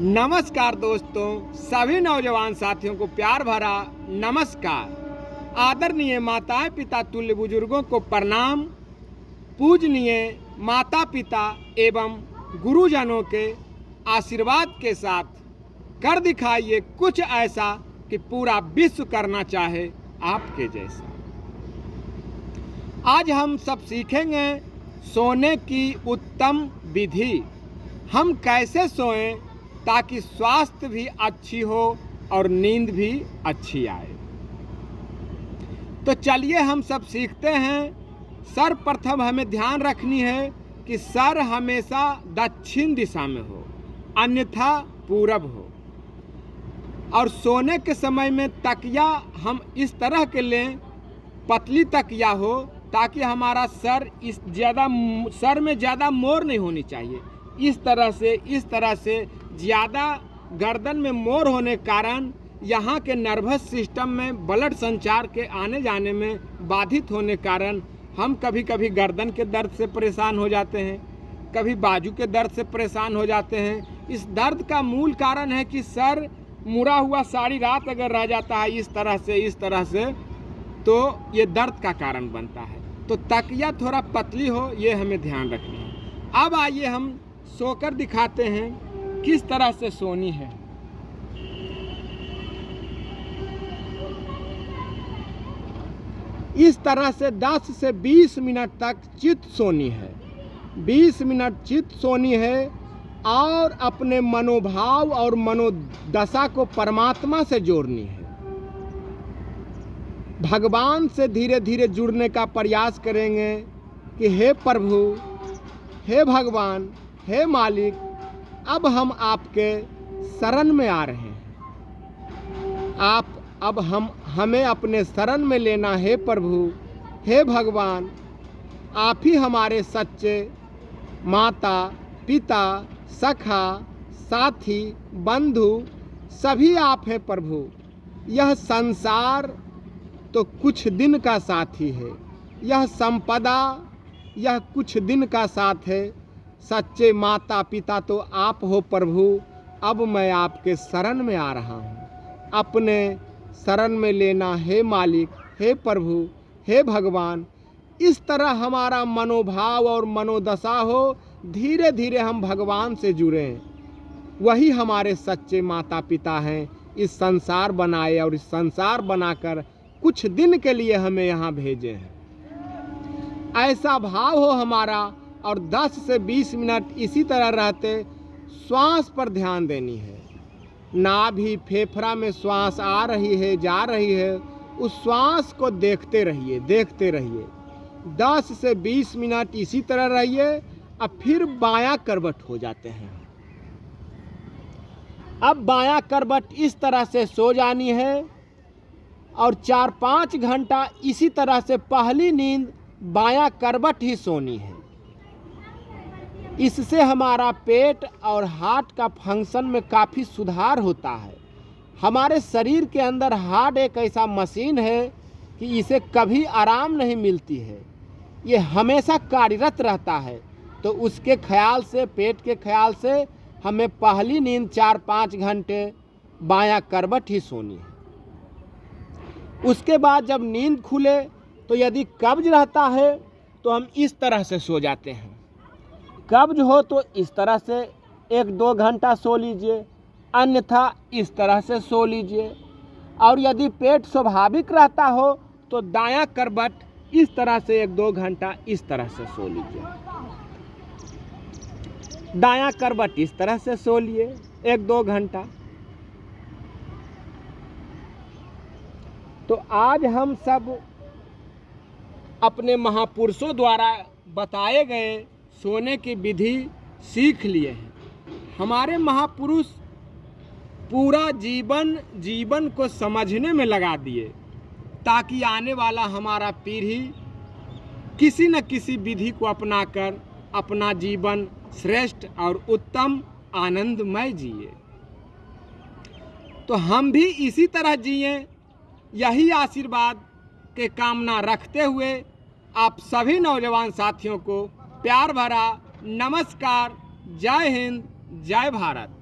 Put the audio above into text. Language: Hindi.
नमस्कार दोस्तों, सभी नौजवान साथियों को प्यार भरा नमस्कार। आदरणीय माताएँ पिता तुल्य बुज़ुर्गों को प्रणाम। पूजनीय माता पिता एवं गुरुजनों के आशीर्वाद के साथ कर दिखाइए कुछ ऐसा कि पूरा विश्व करना चाहे आपके जैसा। आज हम सब सीखेंगे सोने की उत्तम विधि। हम कैसे सोएँ? ताकि स्वास्थ्य भी अच्छी हो और नींद भी अच्छी आए। तो चलिए हम सब सीखते हैं। सर्वप्रथम हमें ध्यान रखनी है कि सर हमेशा दक्षिण दिशा में हो, अन्यथा पूरब हो। और सोने के समय में तकिया हम इस तरह के लें, पतली तकिया हो, ताकि हमारा सर इस ज़्यादा, सर में ज़्यादा मोर नहीं होनी चाहिए। इस तरह से, इस तरह से ज़्यादा गर्दन में मोर होने के कारण यहाँ के नर्वस सिस्टम में ब्लड संचार के आने जाने में बाधित होने कारण हम कभी कभी गर्दन के दर्द से परेशान हो जाते हैं, कभी बाजू के दर्द से परेशान हो जाते हैं। इस दर्द का मूल कारण है कि सर मुड़ा हुआ सारी रात अगर रह जाता है इस तरह से, इस तरह से तो ये दर्द का कारण बनता है। तो तकिया थोड़ा पतली हो, ये हमें ध्यान रखना है। अब आइए हम सोकर दिखाते हैं किस तरह से सोनी है? इस तरह से 10 से 20 मिनट तक चित सोनी है। 20 मिनट चित सोनी है और अपने मनोभाव और मनोदशा को परमात्मा से जोड़नी है। भगवान से धीरे धीरे जुड़ने का प्रयास करेंगे कि हे प्रभु, हे भगवान, हे मालिक अब हम आपके शरण में आ रहे हैं। आप, अब हम, हमें अपने शरण में लेना है प्रभु। हे भगवान, आप ही हमारे सच्चे माता, पिता, सखा, साथी, बंधु, सभी आप हैं प्रभु। यह संसार तो कुछ दिन का साथी है। यह संपदा, यह कुछ दिन का साथ है। सच्चे माता पिता तो आप हो प्रभु। अब मैं आपके शरण में आ रहा हूँ। अपने शरण में लेना हे मालिक, हे प्रभु, हे भगवान। इस तरह हमारा मनोभाव और मनोदशा हो धीरे धीरे हम भगवान से जुड़ें। वही हमारे सच्चे माता पिता हैं। इस संसार बनाए और इस संसार बनाकर कुछ दिन के लिए हमें यहाँ भेजे हैं। ऐसा भाव हो हमारा और 10 से 20 मिनट इसी तरह रहते, श्वास पर ध्यान देनी है। नाभि फेफड़ा में श्वास आ रही है, जा रही है, उस श्वास को देखते रहिए देखते रहिए। 10 से 20 मिनट इसी तरह रहिए, अब फिर बायां करवट हो जाते हैं। अब बायां करवट इस तरह से सो जानी है और चार पाँच घंटा इसी तरह से पहली नींद बायां करवट ही सोनी है। इससे हमारा पेट और हार्ट का फ़ंक्शन में काफ़ी सुधार होता है। हमारे शरीर के अंदर हार्ट एक ऐसा मशीन है कि इसे कभी आराम नहीं मिलती है। ये हमेशा कार्यरत रहता है। तो उसके ख्याल से, पेट के ख्याल से हमें पहली नींद चार पाँच घंटे बायां करवट ही सोनी है। उसके बाद जब नींद खुले तो यदि कब्ज रहता है तो हम इस तरह से सो जाते हैं। कब्ज हो तो इस तरह से एक दो घंटा सो लीजिए, अन्यथा इस तरह से सो लीजिए। और यदि पेट स्वाभाविक रहता हो तो दायां करवट इस तरह से एक दो घंटा इस तरह से सो लीजिए। दायां करवट इस तरह से सो लिए, एक दो घंटा। तो आज हम सब अपने महापुरुषों द्वारा बताए गए सोने की विधि सीख लिए हैं। हमारे महापुरुष पूरा जीवन जीवन को समझने में लगा दिए, ताकि आने वाला हमारा पीढ़ी किसी न किसी विधि को अपनाकर अपना जीवन श्रेष्ठ और उत्तम, आनंदमय जिए। तो हम भी इसी तरह जिए, यही आशीर्वाद के कामना रखते हुए आप सभी नौजवान साथियों को प्यार भरा नमस्कार जय हिंद जय भारत।